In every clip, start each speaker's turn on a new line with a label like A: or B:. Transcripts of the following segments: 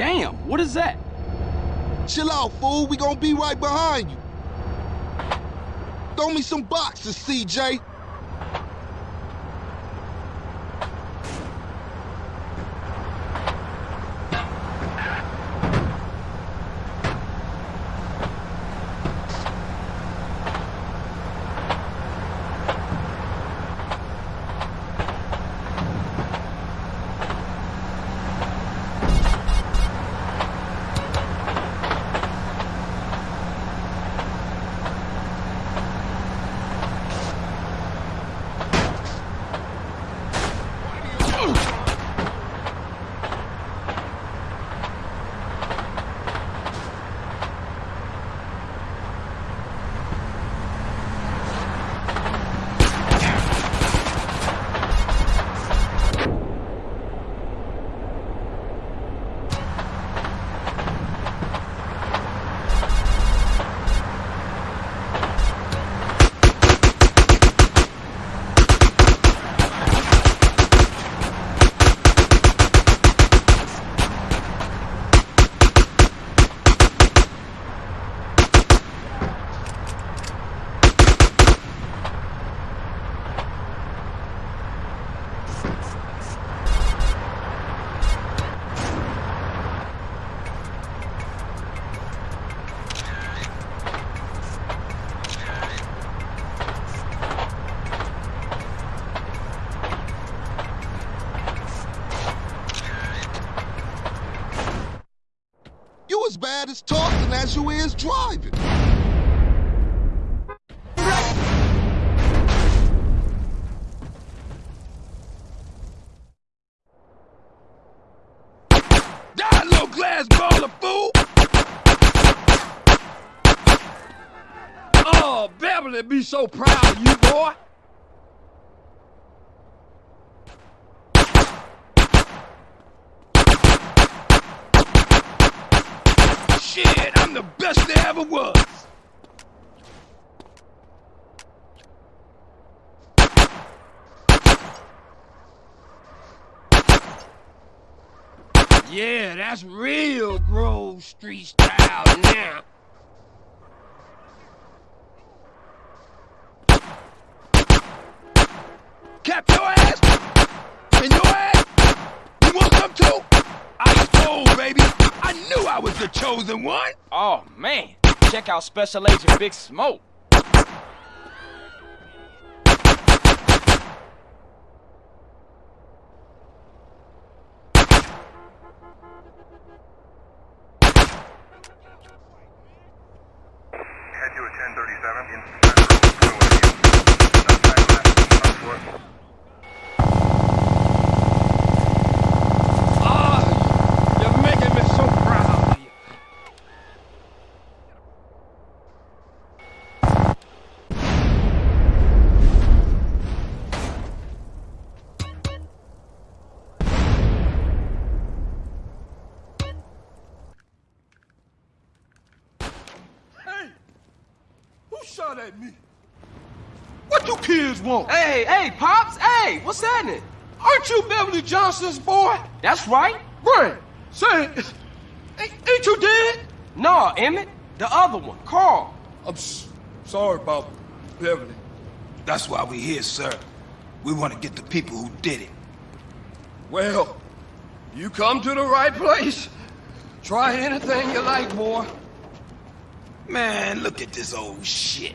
A: Damn, what is that?
B: Chill out, fool. We gonna be right behind you. Throw me some boxes, CJ. As bad as talking as you is driving.
C: Die, little glass baller, fool! Oh, Beverly be so proud of you, boy. Shit, I'm the best there ever was. Yeah, that's real Grove Street style now. Cap your ass! And your ass! You want some too? I told, baby. I knew I was the chosen one.
A: Oh, man. Check out Special Agent Big Smoke.
C: Shot at me? What you kids want?
A: Hey, hey, Pops, hey, what's happening?
C: Aren't you Beverly Johnson's boy?
A: That's right.
C: Brian, say, ain't, ain't you dead?
A: No, Emmet, the other one, Carl.
C: I'm s- sorry about Beverly.
D: That's why we're here, sir. We want to get the people who did it.
C: Well, you come to the right place. Try anything you like, boy.
D: Man, look at this old shit.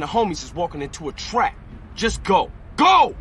A: The homies is walking into a trap. Just go. Go!